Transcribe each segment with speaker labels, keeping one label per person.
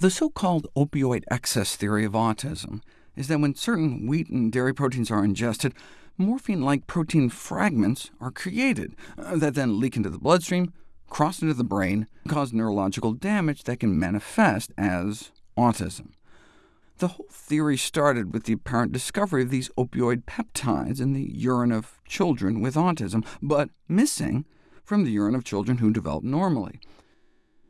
Speaker 1: The so-called opioid excess theory of autism is that when certain wheat and dairy proteins are ingested, morphine-like protein fragments are created, uh, that then leak into the bloodstream, cross into the brain, and cause neurological damage that can manifest as autism. The whole theory started with the apparent discovery of these opioid peptides in the urine of children with autism, but missing from the urine of children who develop normally.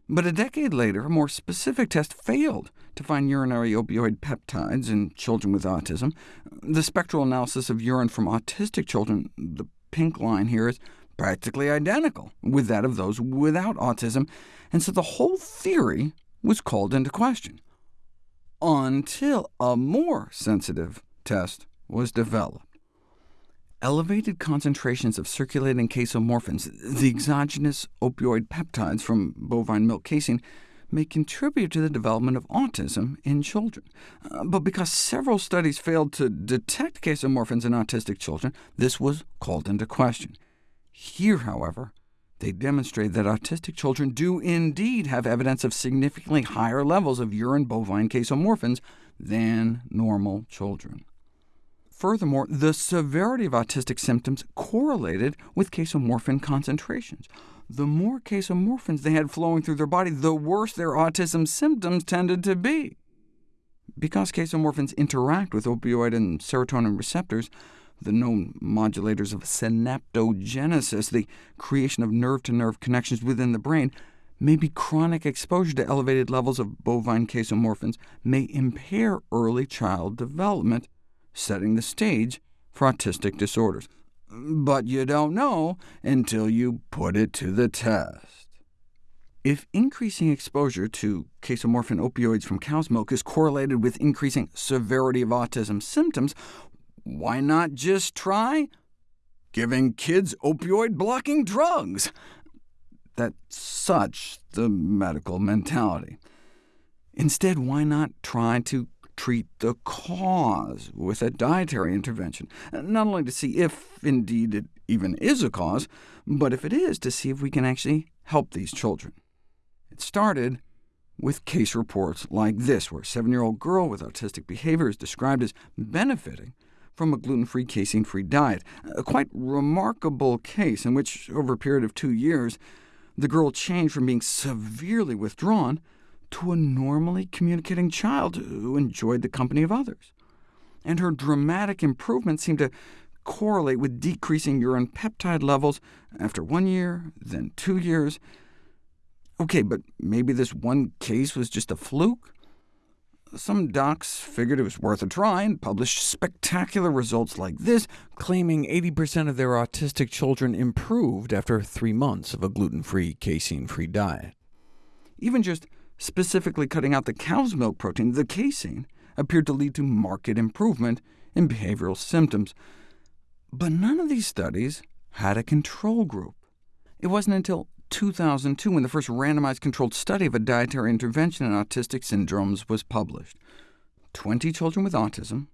Speaker 1: But a decade later, a more specific test failed to find urinary opioid peptides in children with autism. The spectral analysis of urine from autistic children, the pink line here, is practically identical with that of those without autism, and so the whole theory was called into question until a more sensitive test was developed. Elevated concentrations of circulating casomorphins, the exogenous opioid peptides from bovine milk casein, may contribute to the development of autism in children. Uh, but because several studies failed to detect casomorphins in autistic children, this was called into question. Here, however, they demonstrate that autistic children do indeed have evidence of significantly higher levels of urine bovine casomorphins than normal children. Furthermore, the severity of autistic symptoms correlated with casomorphin concentrations. The more casomorphins they had flowing through their body, the worse their autism symptoms tended to be. Because casomorphins interact with opioid and serotonin receptors, the known modulators of synaptogenesis, the creation of nerve-to-nerve -nerve connections within the brain, maybe chronic exposure to elevated levels of bovine casomorphins may impair early child development, setting the stage for autistic disorders. But you don't know until you put it to the test. If increasing exposure to casomorphin opioids from cow's milk is correlated with increasing severity of autism symptoms, why not just try giving kids opioid-blocking drugs? That's such the medical mentality. Instead, why not try to treat the cause with a dietary intervention, not only to see if, indeed, it even is a cause, but if it is, to see if we can actually help these children. It started with case reports like this, where a seven-year-old girl with autistic behavior is described as benefiting from a gluten-free, casein-free diet. A quite remarkable case in which, over a period of two years, the girl changed from being severely withdrawn to a normally communicating child who enjoyed the company of others. And her dramatic improvement seemed to correlate with decreasing urine peptide levels after one year, then two years. OK, but maybe this one case was just a fluke? Some docs figured it was worth a try and published spectacular results like this, claiming 80% of their autistic children improved after three months of a gluten-free, casein-free diet. Even just specifically cutting out the cow's milk protein, the casein, appeared to lead to marked improvement in behavioral symptoms. But none of these studies had a control group. It wasn't until 2002 when the first randomized controlled study of a dietary intervention in autistic syndromes was published. 20 children with autism,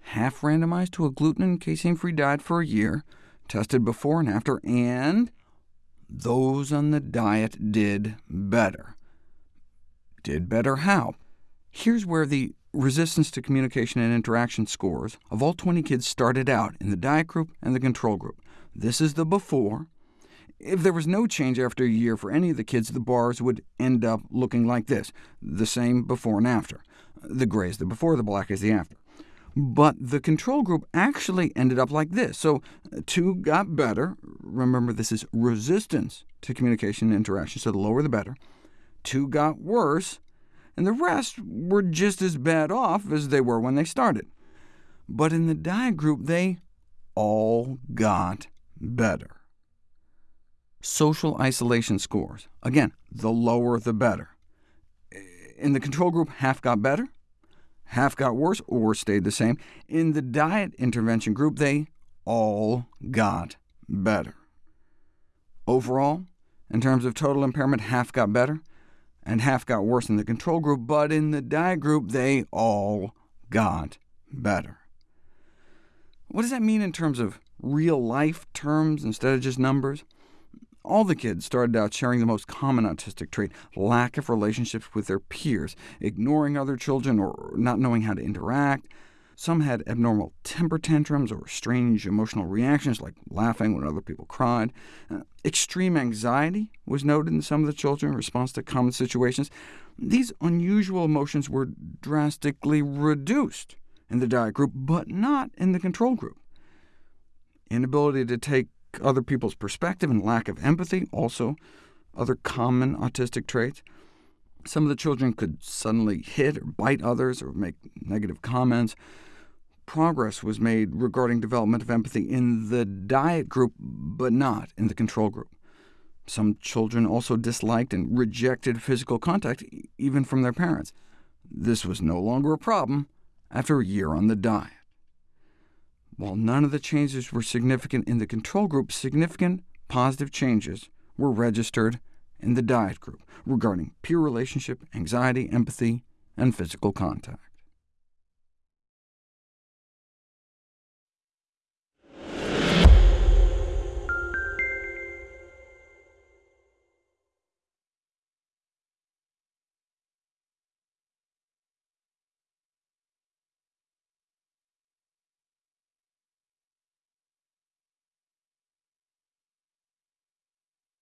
Speaker 1: half randomized to a gluten and casein-free diet for a year, tested before and after, and those on the diet did better. Did better how? Here's where the resistance to communication and interaction scores of all 20 kids started out in the diet group and the control group. This is the before, if there was no change after a year for any of the kids, the bars would end up looking like this, the same before and after. The gray is the before, the black is the after. But the control group actually ended up like this. So two got better. Remember, this is resistance to communication and interaction, so the lower the better. Two got worse, and the rest were just as bad off as they were when they started. But in the diet group, they all got better social isolation scores. Again, the lower the better. In the control group, half got better, half got worse, or stayed the same. In the diet intervention group, they all got better. Overall, in terms of total impairment, half got better, and half got worse in the control group, but in the diet group, they all got better. What does that mean in terms of real-life terms instead of just numbers? All the kids started out sharing the most common autistic trait, lack of relationships with their peers, ignoring other children or not knowing how to interact. Some had abnormal temper tantrums or strange emotional reactions, like laughing when other people cried. Uh, extreme anxiety was noted in some of the children in response to common situations. These unusual emotions were drastically reduced in the diet group, but not in the control group. Inability to take other people's perspective and lack of empathy, also other common autistic traits. Some of the children could suddenly hit or bite others or make negative comments. Progress was made regarding development of empathy in the diet group, but not in the control group. Some children also disliked and rejected physical contact, even from their parents. This was no longer a problem after a year on the diet. While none of the changes were significant in the control group, significant positive changes were registered in the diet group regarding peer relationship, anxiety, empathy, and physical contact.